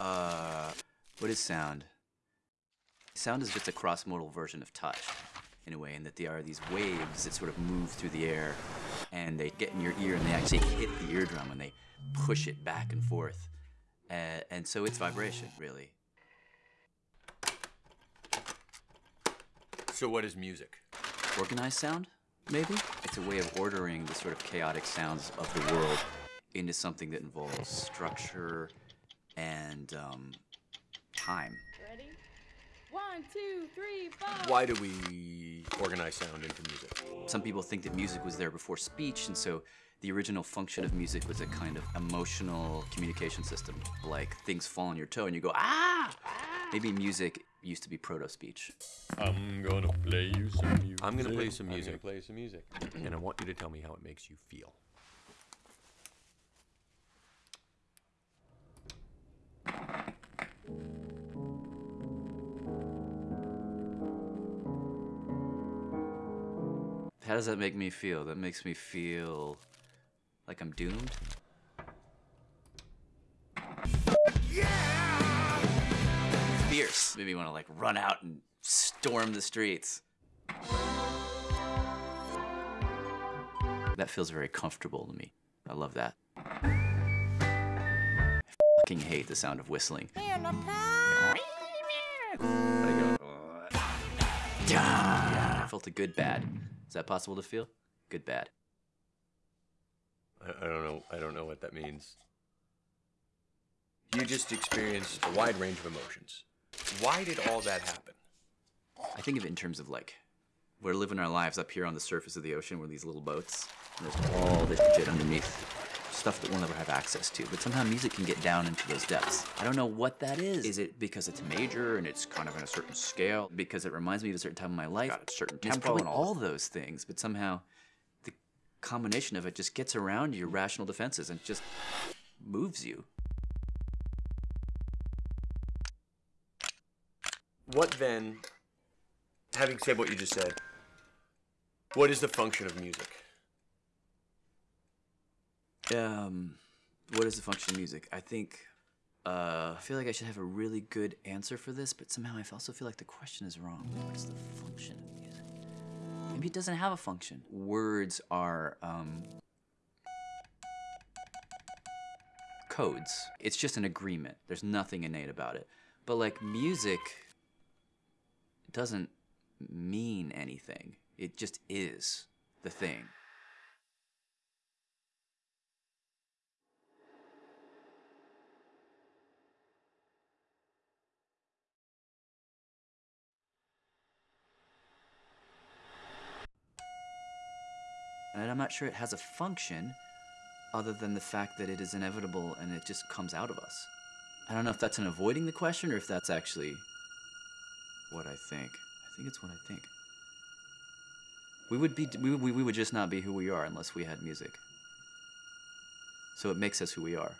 Uh, what is sound? Sound is just a cross-modal version of touch, in a way, in that they are these waves that sort of move through the air, and they get in your ear and they actually hit the eardrum and they push it back and forth. Uh, and so it's vibration, really. So what is music? Organized sound, maybe? It's a way of ordering the sort of chaotic sounds of the world into something that involves structure and um, time. Ready? One, two, three, four. Why do we organize sound into music? Some people think that music was there before speech, and so the original function of music was a kind of emotional communication system. Like things fall on your toe and you go, ah! Maybe music used to be proto-speech. I'm gonna play you some music. I'm gonna play you some I'm music. gonna play some music. And I want you to tell me how it makes you feel. How does that make me feel? That makes me feel like I'm doomed. Yeah! Fierce. Maybe you want to like run out and storm the streets. That feels very comfortable to me. I love that. I fucking hate the sound of whistling. I felt a good bad. Is that possible to feel? Good bad. I, I don't know. I don't know what that means. You just experienced a wide range of emotions. Why did all that happen? I think of it in terms of like, we're living our lives up here on the surface of the ocean. We're these little boats, and there's all this shit underneath, stuff that we'll never have access to. But somehow music can get down into those depths. I don't know what that is. Is it because it's major and it's kind of in a certain scale? Because it reminds me of a certain time in my life, got a certain It's tempo, probably and all those things. But somehow, the combination of it just gets around your rational defenses and just moves you. What then, having said what you just said, what is the function of music? Um, what is the function of music? I think, uh, I feel like I should have a really good answer for this, but somehow I also feel like the question is wrong. What is the function of music? Maybe it doesn't have a function. Words are, um, codes. It's just an agreement. There's nothing innate about it. But like music doesn't mean anything. It just is the thing. And I'm not sure it has a function other than the fact that it is inevitable and it just comes out of us. I don't know if that's an avoiding the question or if that's actually what I think. I think it's what I think. We would be we, we, we would just not be who we are unless we had music. So it makes us who we are.